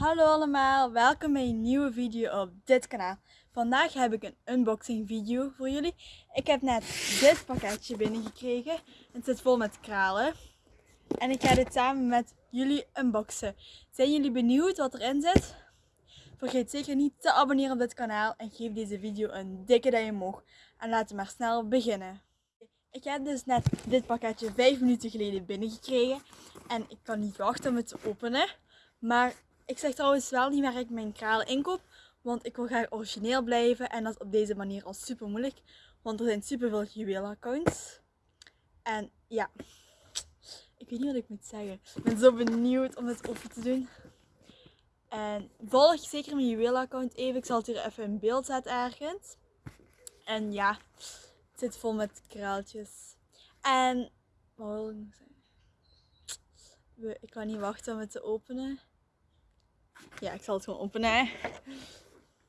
Hallo allemaal, welkom bij een nieuwe video op dit kanaal. Vandaag heb ik een unboxing video voor jullie. Ik heb net dit pakketje binnengekregen. Het zit vol met kralen. En ik ga dit samen met jullie unboxen. Zijn jullie benieuwd wat erin zit? Vergeet zeker niet te abonneren op dit kanaal en geef deze video een dikke duim omhoog. En laten we maar snel beginnen. Ik heb dus net dit pakketje 5 minuten geleden binnengekregen. En ik kan niet wachten om het te openen. Maar ik zeg trouwens wel niet waar ik mijn kralen inkoop. Want ik wil graag origineel blijven. En dat is op deze manier al super moeilijk. Want er zijn super veel juweelaccounts. En ja, ik weet niet wat ik moet zeggen. Ik ben zo benieuwd om het open te doen. En volg zeker mijn juweelaccount even. Ik zal het hier even in beeld zetten ergens. En ja, het zit vol met kraaltjes. En, wat wil ik nog zeggen? Ik kan niet wachten om het te openen. Ja, ik zal het gewoon openen.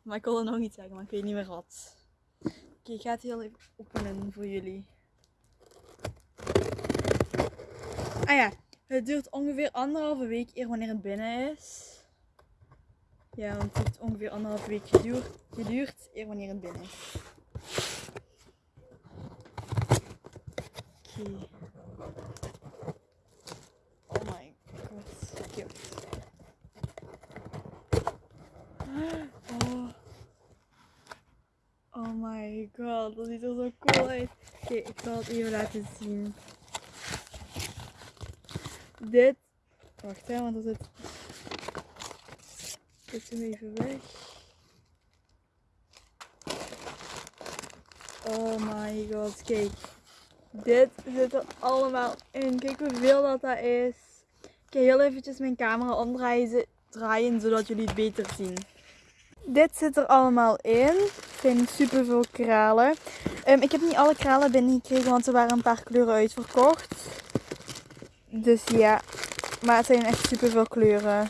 Maar ik wilde nog iets zeggen, maar ik weet niet meer wat. Oké, ik ga het heel even openen voor jullie. Ah ja, het duurt ongeveer anderhalve week eer wanneer het binnen is. Ja, want het heeft ongeveer anderhalve week geduurd, geduurd eer wanneer het binnen is. Oké my god, cute. Oh. oh my god, dat ziet er zo cool uit. Oké, ik zal het even laten zien. Dit. Wacht hè, want er zit. Dit hem even weg. Oh my god, kijk. Dit zit er allemaal in. Kijk hoeveel dat dat is. Ik ga heel eventjes mijn camera omdraaien draaien zodat jullie het beter zien. Dit zit er allemaal in. Het zijn super veel kralen. Um, ik heb niet alle kralen binnengekregen, want er waren een paar kleuren uitverkocht. Dus ja, maar het zijn echt super veel kleuren.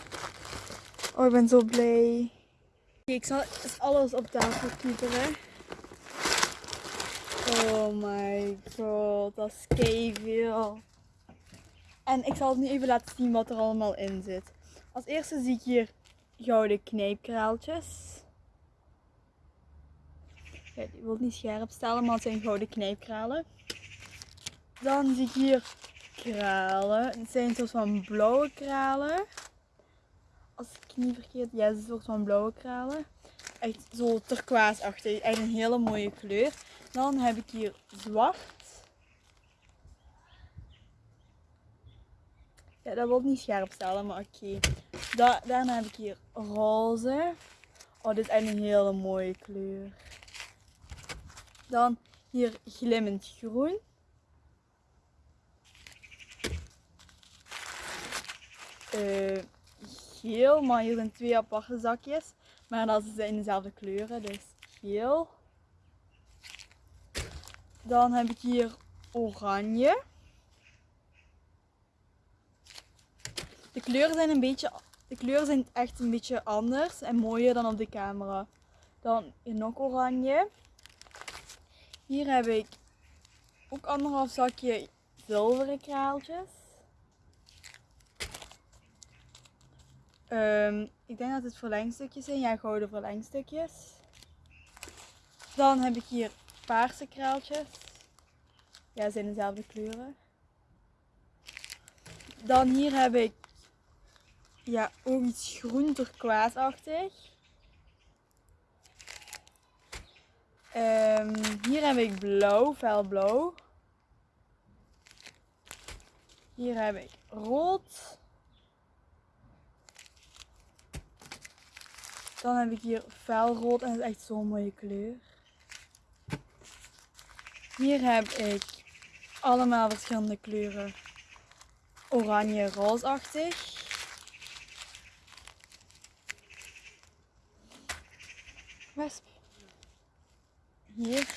Oh, ik ben zo blij. ik zal alles op tafel kieperen. Oh my god, dat is veel. En ik zal het nu even laten zien wat er allemaal in zit. Als eerste zie ik hier gouden knijpkraaltjes. Die wil niet scherp stellen, maar het zijn gouden knijpkralen. Dan zie ik hier kralen. Het zijn een soort van blauwe kralen. Als ik niet verkeerd, ja, het is een soort van blauwe kralen. Echt zo turquoise-achtig. Echt een hele mooie kleur. Dan heb ik hier zwart. Ja, dat wil niet scherp stellen, maar oké. daarna heb ik hier roze. Oh, dit is eigenlijk een hele mooie kleur. Dan hier glimmend groen. Uh, geel, maar hier zijn twee aparte zakjes. Maar dat zijn dezelfde kleuren, dus geel. Dan heb ik hier oranje. De kleuren zijn een beetje, de kleuren zijn echt een beetje anders en mooier dan op de camera. Dan nog oranje. Hier heb ik ook anderhalf zakje zilveren kraaltjes. Um, ik denk dat het verlengstukjes zijn. Ja, gouden verlengstukjes. Dan heb ik hier paarse kraaltjes. Ja, zijn dezelfde kleuren. Dan hier heb ik ja, ook iets groen turquoise-achtig. Um, hier heb ik blauw, felblauw. Hier heb ik rood. Dan heb ik hier felrood en dat is echt zo'n mooie kleur. Hier heb ik allemaal verschillende kleuren. Oranje, roosachtig. Hier.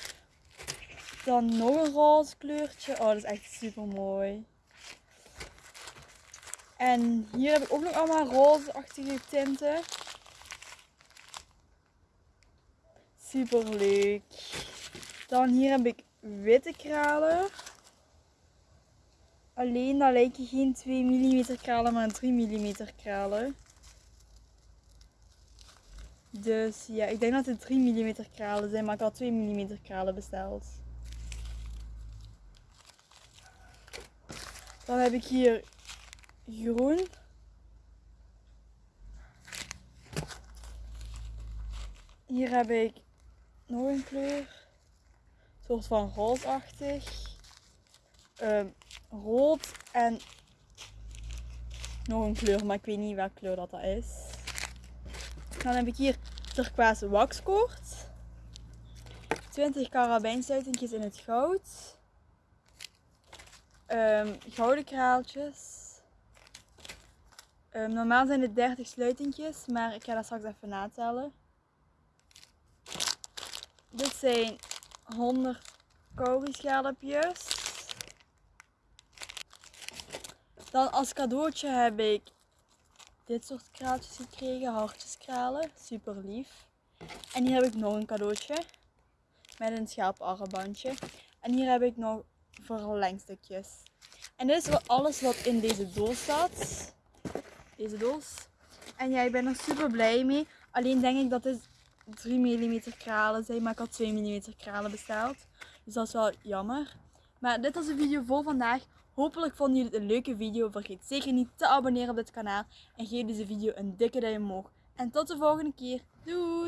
Dan nog een roze kleurtje. Oh, dat is echt super mooi. En hier heb ik ook nog allemaal roze-achtige tinten. Super leuk. Dan hier heb ik witte kralen. Alleen dat lijken geen 2 mm kralen, maar 3 mm kralen. Dus ja, ik denk dat het 3 mm kralen zijn, maar ik had 2 mm kralen besteld. Dan heb ik hier groen. Hier heb ik nog een kleur. Een soort van roosachtig. Ehm, rood en nog een kleur, maar ik weet niet welke kleur dat, dat is. Dan heb ik hier turquoise waxkoord. 20 karabijnsluitingjes in het goud. Ehm, gouden kraaltjes. Ehm, normaal zijn het 30 sluitingjes, maar ik ga dat straks even natellen. Dit zijn 100 schelpjes. Dan als cadeautje heb ik dit soort kraaltjes gekregen, hartjeskralen, super lief. En hier heb ik nog een cadeautje met een schelparmbandje. En hier heb ik nog verlengstukjes. En dit is alles wat in deze doos staat. Deze doos. En ja, ik ben er super blij mee. Alleen denk ik dat dit 3 mm kralen zijn, maar ik had 2 mm kralen besteld. Dus dat is wel jammer. Maar dit was de video voor vandaag. Hopelijk vonden jullie het een leuke video. Vergeet zeker niet te abonneren op dit kanaal. En geef deze video een dikke duim omhoog. En tot de volgende keer. Doei!